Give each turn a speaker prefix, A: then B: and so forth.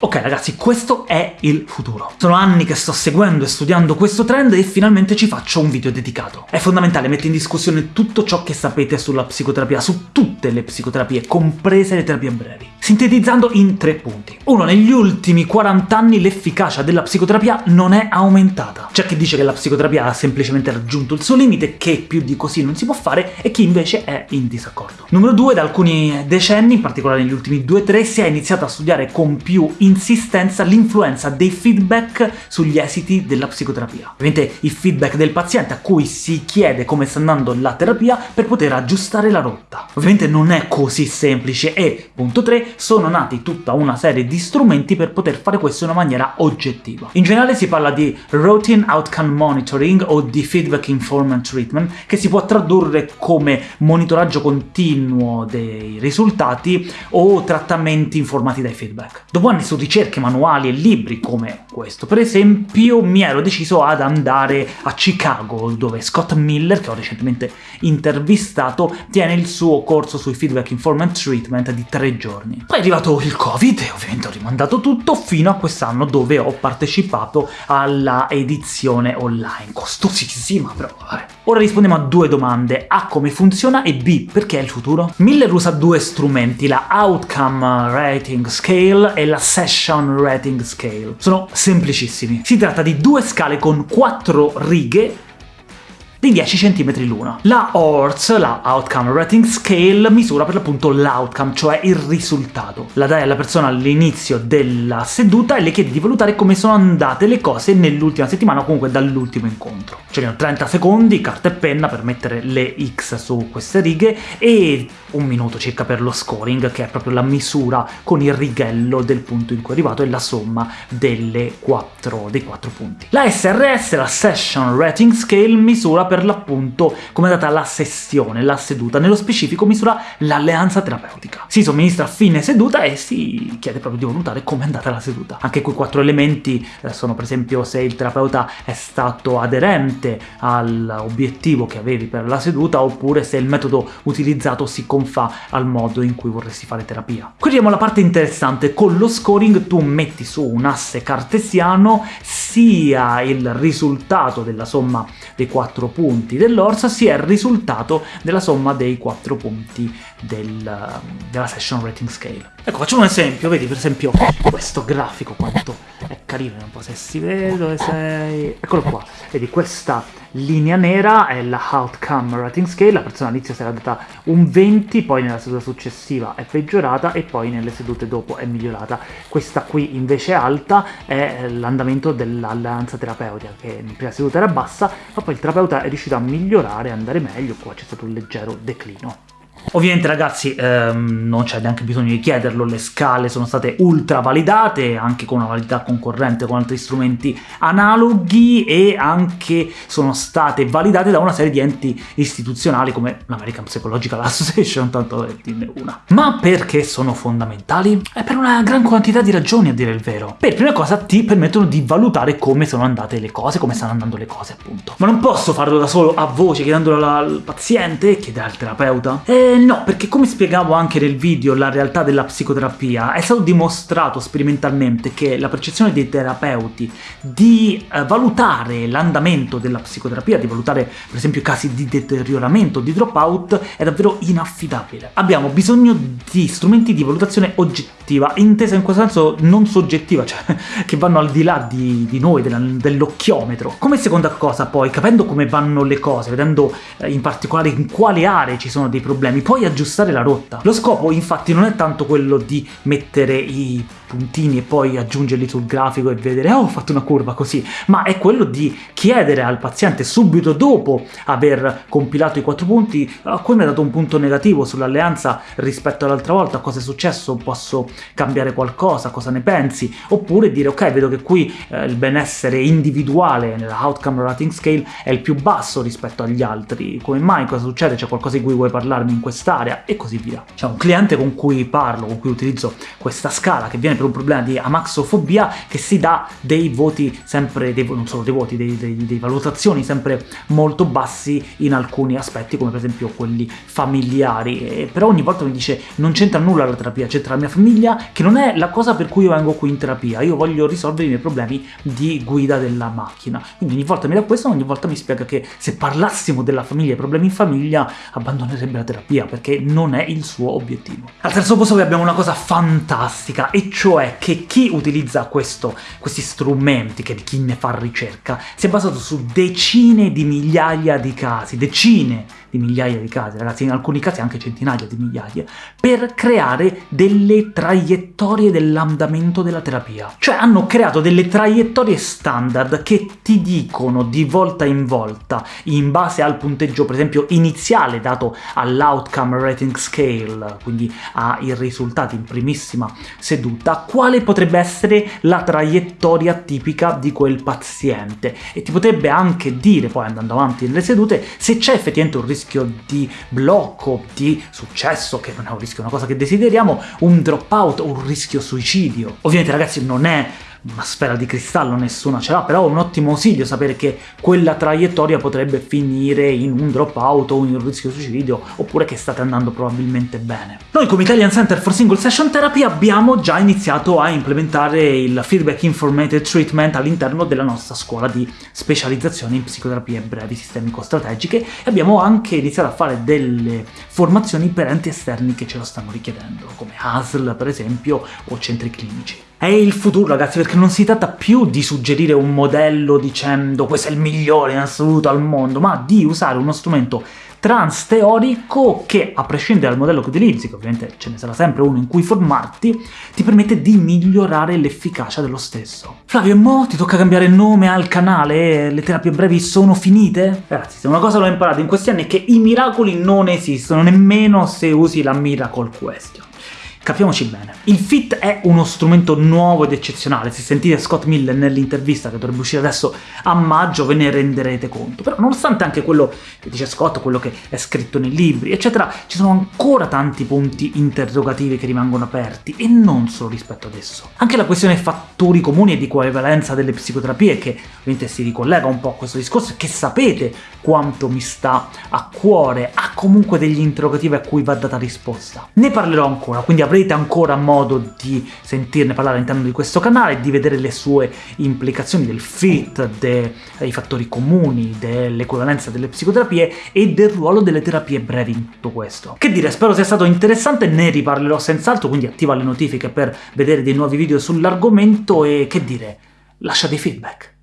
A: Ok ragazzi, questo è il futuro. Sono anni che sto seguendo e studiando questo trend e finalmente ci faccio un video dedicato. È fondamentale mettere in discussione tutto ciò che sapete sulla psicoterapia, su tutte le psicoterapie, comprese le terapie brevi sintetizzando in tre punti. Uno, negli ultimi 40 anni l'efficacia della psicoterapia non è aumentata. C'è chi dice che la psicoterapia ha semplicemente raggiunto il suo limite, che più di così non si può fare, e chi invece è in disaccordo. Numero due, da alcuni decenni, in particolare negli ultimi 2-3, si è iniziato a studiare con più insistenza l'influenza dei feedback sugli esiti della psicoterapia. Ovviamente il feedback del paziente a cui si chiede come sta andando la terapia per poter aggiustare la rotta. Ovviamente non è così semplice e, punto 3, sono nati tutta una serie di strumenti per poter fare questo in una maniera oggettiva. In generale si parla di Routine Outcome Monitoring o di Feedback Informant Treatment, che si può tradurre come monitoraggio continuo dei risultati o trattamenti informati dai feedback. Dopo anni su ricerche, manuali e libri come questo, per esempio, mi ero deciso ad andare a Chicago, dove Scott Miller, che ho recentemente intervistato, tiene il suo corso sui Feedback Informant Treatment di tre giorni. Poi è arrivato il Covid e ovviamente ho rimandato tutto fino a quest'anno dove ho partecipato alla edizione online. Costosissima, però vabbè. Ora rispondiamo a due domande. A. Come funziona? E B. Perché è il futuro? Miller usa due strumenti, la Outcome Rating Scale e la Session Rating Scale. Sono semplicissimi. Si tratta di due scale con quattro righe di 10 cm l'una. La ORS, la Outcome Rating Scale, misura per l'appunto l'outcome, cioè il risultato. La dai alla persona all'inizio della seduta e le chiede di valutare come sono andate le cose nell'ultima settimana o comunque dall'ultimo incontro. Ci vogliono 30 secondi, carta e penna per mettere le X su queste righe e un minuto circa per lo scoring, che è proprio la misura con il righello del punto in cui è arrivato e la somma delle 4, dei 4 punti. La SRS, la Session Rating Scale, misura per l'appunto come è andata la sessione, la seduta, nello specifico misura l'alleanza terapeutica. Si somministra a fine seduta e si chiede proprio di valutare come è andata la seduta. Anche quei quattro elementi eh, sono per esempio se il terapeuta è stato aderente all'obiettivo che avevi per la seduta oppure se il metodo utilizzato si confà al modo in cui vorresti fare terapia. Qui arriviamo alla parte interessante, con lo scoring tu metti su un asse cartesiano sia il risultato della somma dei quattro punti dell'Orsa sia il risultato della somma dei 4 punti del, della Session Rating Scale. Ecco, facciamo un esempio, vedi per esempio questo grafico quanto carino, non so se si vede, dove sei... Eccolo qua, vedi questa linea nera è la Outcome Rating Scale, la persona all'inizio si era data un 20, poi nella seduta successiva è peggiorata e poi nelle sedute dopo è migliorata. Questa qui invece alta è l'andamento dell'alleanza terapeutica, che in prima seduta era bassa, ma poi il terapeuta è riuscito a migliorare, andare meglio, qua c'è stato un leggero declino. Ovviamente ragazzi ehm, non c'è neanche bisogno di chiederlo, le scale sono state ultra validate, anche con una validità concorrente con altri strumenti analoghi e anche sono state validate da una serie di enti istituzionali come l'American Psychological Association, tanto dirne una. Ma perché sono fondamentali? È per una gran quantità di ragioni a dire il vero. Per prima cosa ti permettono di valutare come sono andate le cose, come stanno andando le cose appunto. Ma non posso farlo da solo a voce chiedendolo al paziente, chiedere al terapeuta? E no, perché come spiegavo anche nel video La realtà della psicoterapia, è stato dimostrato sperimentalmente che la percezione dei terapeuti di eh, valutare l'andamento della psicoterapia, di valutare per esempio casi di deterioramento, di dropout, è davvero inaffidabile. Abbiamo bisogno di strumenti di valutazione oggettiva, intesa in questo senso non soggettiva, cioè che vanno al di là di, di noi, dell'occhiometro. Come seconda cosa poi, capendo come vanno le cose, vedendo eh, in particolare in quali aree ci sono dei problemi, poi aggiustare la rotta. Lo scopo infatti non è tanto quello di mettere i puntini e poi aggiungerli sul grafico e vedere oh ho fatto una curva così, ma è quello di chiedere al paziente subito dopo aver compilato i quattro punti oh, come mi ha dato un punto negativo sull'alleanza rispetto all'altra volta, cosa è successo, posso cambiare qualcosa, cosa ne pensi, oppure dire ok vedo che qui eh, il benessere individuale nella outcome rating scale è il più basso rispetto agli altri, come mai, cosa succede, c'è qualcosa di cui vuoi parlarmi in quest'area? E così via. C'è un cliente con cui parlo, con cui utilizzo questa scala che viene per un problema di amaxofobia che si dà dei voti sempre, dei, non solo dei voti, dei, dei, dei valutazioni sempre molto bassi in alcuni aspetti, come per esempio quelli familiari, e però ogni volta mi dice non c'entra nulla la terapia, c'entra la mia famiglia, che non è la cosa per cui io vengo qui in terapia, io voglio risolvere i miei problemi di guida della macchina. Quindi ogni volta mi dà questo, ogni volta mi spiega che se parlassimo della famiglia e problemi in famiglia abbandonerebbe la terapia, perché non è il suo obiettivo. Al terzo posto abbiamo una cosa fantastica, e cioè che chi utilizza questo, questi strumenti, che chi ne fa ricerca, si è basato su decine di migliaia di casi, decine di migliaia di casi, ragazzi, in alcuni casi anche centinaia di migliaia, per creare delle traiettorie dell'andamento della terapia. Cioè hanno creato delle traiettorie standard che ti dicono di volta in volta, in base al punteggio per esempio iniziale dato all'outcome rating scale, quindi ai risultati in primissima seduta, quale potrebbe essere la traiettoria tipica di quel paziente, e ti potrebbe anche dire, poi andando avanti nelle sedute, se c'è effettivamente un rischio di blocco, di successo, che non è un rischio, è una cosa che desideriamo, un dropout o un rischio suicidio. Ovviamente ragazzi non è una sfera di cristallo nessuna ce l'ha, però è un ottimo ausilio sapere che quella traiettoria potrebbe finire in un dropout o in un rischio suicidio, oppure che state andando probabilmente bene. Noi come Italian Center for Single Session Therapy abbiamo già iniziato a implementare il Feedback Informated Treatment all'interno della nostra scuola di specializzazione in psicoterapie brevi sistemico-strategiche e abbiamo anche iniziato a fare delle formazioni per enti esterni che ce lo stanno richiedendo, come ASL per esempio o centri clinici. È il futuro, ragazzi, perché non si tratta più di suggerire un modello dicendo questo è il migliore in assoluto al mondo, ma di usare uno strumento trans teorico che, a prescindere dal modello che utilizzi, che ovviamente ce ne sarà sempre uno in cui formarti, ti permette di migliorare l'efficacia dello stesso. Flavio, e mo ti tocca cambiare nome al canale? Le terapie brevi sono finite? Ragazzi, se una cosa l'ho imparato in questi anni è che i miracoli non esistono, nemmeno se usi la Miracle Question. Capiamoci bene. Il FIT è uno strumento nuovo ed eccezionale, se sentite Scott Miller nell'intervista che dovrebbe uscire adesso a maggio ve ne renderete conto, però nonostante anche quello che dice Scott, quello che è scritto nei libri, eccetera, ci sono ancora tanti punti interrogativi che rimangono aperti, e non solo rispetto ad esso. Anche la questione fattori comuni e di coevalenza delle psicoterapie, che ovviamente si ricollega un po' a questo discorso, che sapete quanto mi sta a cuore, ha comunque degli interrogativi a cui va data risposta. Ne parlerò ancora, quindi avrete avrete ancora modo di sentirne parlare all'interno di questo canale, di vedere le sue implicazioni del fit, dei fattori comuni, dell'equivalenza delle psicoterapie e del ruolo delle terapie brevi in tutto questo. Che dire, spero sia stato interessante, ne riparlerò senz'altro, quindi attiva le notifiche per vedere dei nuovi video sull'argomento e che dire, lascia dei feedback.